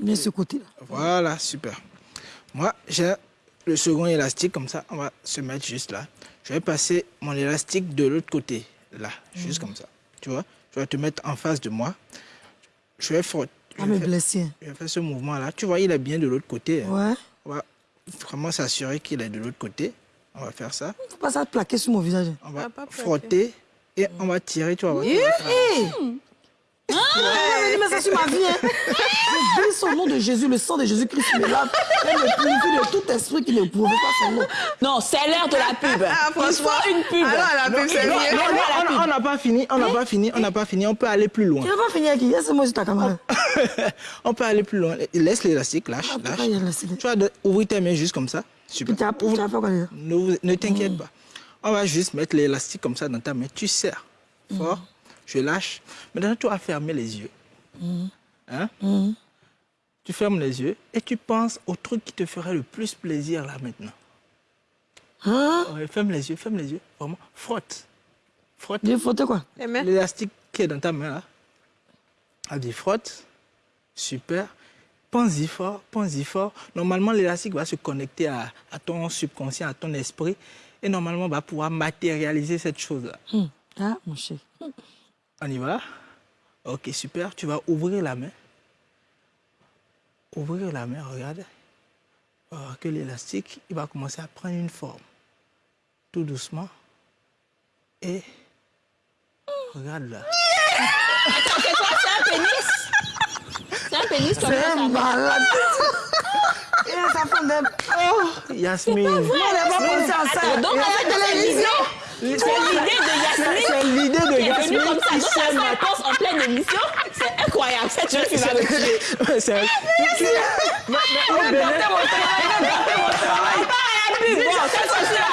Bien ce côté-là. Voilà, super. Moi, j'ai le second élastique, comme ça, on va se mettre juste là. Je vais passer mon élastique de l'autre côté, là, juste comme ça. Tu vois Je vais te mettre en face de moi. Je vais faire, Ah, me blesser. je vais faire ce mouvement-là. Tu vois, il est bien de l'autre côté. hein. Ouais. On va vraiment s'assurer qu'il est de l'autre côté. On va faire ça. Faut pas ça plaquer sur mon visage. On va Ah, frotter et on va tirer, tu vois. Ah, mais ça sur ma vie. Hein. Je bénis son nom de Jésus, le sang de Jésus-Christ me lave. Elle me purifie de tout esprit qui ne prouve pas son nom. Non, c'est l'heure de la pub. Ah, Il faut franchement. une pub. Alors, la pub, c'est Non, mieux. non, non, on- n'a pas fini, on n'a pas fini, on n'a pas fini. On peut aller plus loin. Tu n'as pas fini avec qui? Laisse-moi sur ta caméra. on peut aller plus loin. Laisse l'élastique, lâche, Ah, lâche. Tu vas ouvrir tes mains juste comme ça. Super. Ne, ne t'inquiète pas. On va juste mettre l'élastique comme ça dans ta main. Tu serres fort. Je lâche. Maintenant, tu vas fermer les yeux. Hein? Tu fermes les yeux et tu penses au truc qui te ferait le plus plaisir là maintenant. Hein? Ouais, ferme les yeux, ferme les yeux. Vraiment, frotte. Frotte. Quoi Les mains. L'élastique qui est dans ta main là. Elle dit frotte. Super. Pense-y fort, pense-y fort. Normalement, l'élastique va se connecter à, à ton subconscient, à ton esprit. Et normalement, va pouvoir matérialiser cette chose-là. Hum. Ah, mon chef. On y va? Ok, super. Tu vas ouvrir la main. Ouvrir la main, regarde. Voir que l'élastique, il va commencer à prendre une forme. Tout doucement. Et regarde là. C'est quoi? C'est un pénis? C'est un pénis comme C'est ça. malade. Et sa femme d'aime. Oh, Yasmine. On n'a pas pensé à ça. Attends, donc en fait, c'est l'idée. C'est l'idée de Yasmine C'est l'idée de qui est venue Yasmine comme ça. qui Donc, sait ça se ma- pense en pleine émission. C'est incroyable. Cette jeune fille va. Ouais, c'est- au Bénin- Bon, cette fois-ci-là.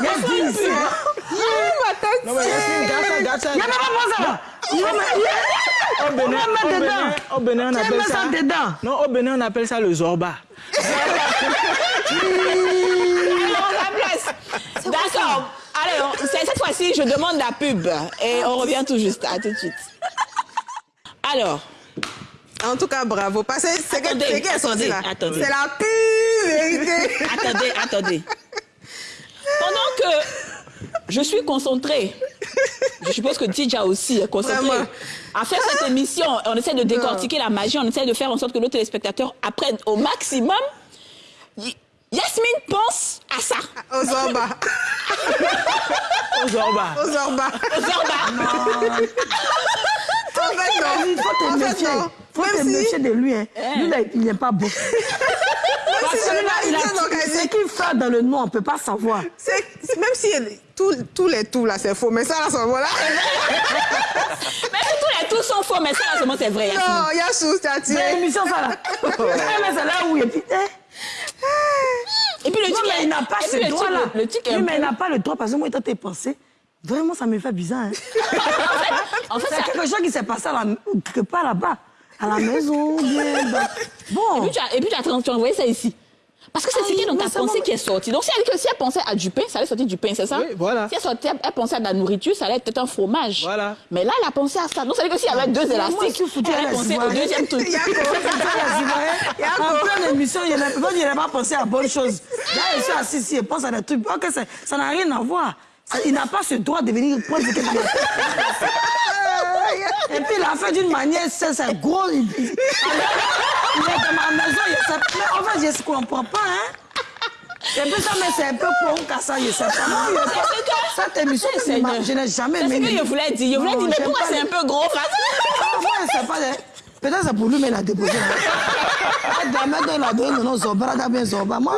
Il y a 10 ici. Non, mais garde ça, garde ça. Il. Il Au Bénin, dedans. Au Bénin, on appelle ça ça... dedans. Non, au Bénin, on appelle ça le zorba. D'accord. On- cette fois-ci, je demande la pub. Et on revient tout juste. À tout de suite. Alors, En tout cas, bravo. Parce que c'est que- Attendez, attendez. C'est la pure vérité. attendez, attendez. Pendant que je suis concentrée, je suppose que Tidja aussi est concentrée, Vraiment. à faire cette émission, on essaie de décortiquer la magie, on essaie de faire en sorte que nos téléspectateurs apprennent au maximum. Yasmine pense à ça. Au zorba. Aux Zorba. aux Zorba. En fait, non. Il faut te méfier. non. Il faut te Même méfier de lui. Hein. Lui, là, il n'est pas beau. Parce que là, ce qu'il fait dans le nom, on ne peut pas savoir. C'est- c'est- Même si tout- tous les tout là, c'est faux. Mais ça, là, ce moment-là. Mais si tous les tous sont faux, mais ça, là, seulement, c'est vrai. Non, il y a chose, tu as C'est tiré. l'émission, ça, là. Eh, mais c'est là où il est. Et puis le Non, tic, mais il n'a pas ce droit-là. Oui, mais il n'a pas le droit parce que moi, étant tes pensées, vraiment, ça me fait bizarre. Hein. En fait, C'est quelque chose qui s'est passé à la, quelque part là-bas, à la maison, bien. Bon. Et puis, tu as, et puis tu as envoyé ça ici. Parce que c'est ce qui est c'est pensée bon. qui est sorti. Donc, si elle, si elle pensait à du pain, ça allait sortir du pain, c'est ça? Oui, voilà. Si elle, sortait, elle pensait à de la nourriture, ça allait être un fromage. Voilà. Mais là, elle a pensé à ça. Donc, ça veut dire que s'il y avait deux élastiques, suis elle allait la penser au deuxième truc. A En pleine émission, il n'a pas pensé à bonne chose. Là, il est assis ici, il pense à des trucs. Ok, ça n'a rien à voir. Il n'a pas ce droit de venir prendre ce. Et puis, il a fait d'une manière, c'est c'est gros. Il, il- est dans ma maison, il sait Mais en fait, je ne comprends pas, hein. Et puis ça, mais c'est un peu pour un ça, je sais pas. Non, pas- Cette émission, je n'ai- je n'ai jamais C'est ce aimé. que je voulais dire. Je voulais Non, dire, mais pourquoi pas c'est un peu gros je sais pas. hein. Peut-être c'est pour lui, mais il a déposé. Ah, demain, il a donné le nom Zorba, il a bien Zorba. Moi,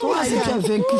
toi, es vaincu.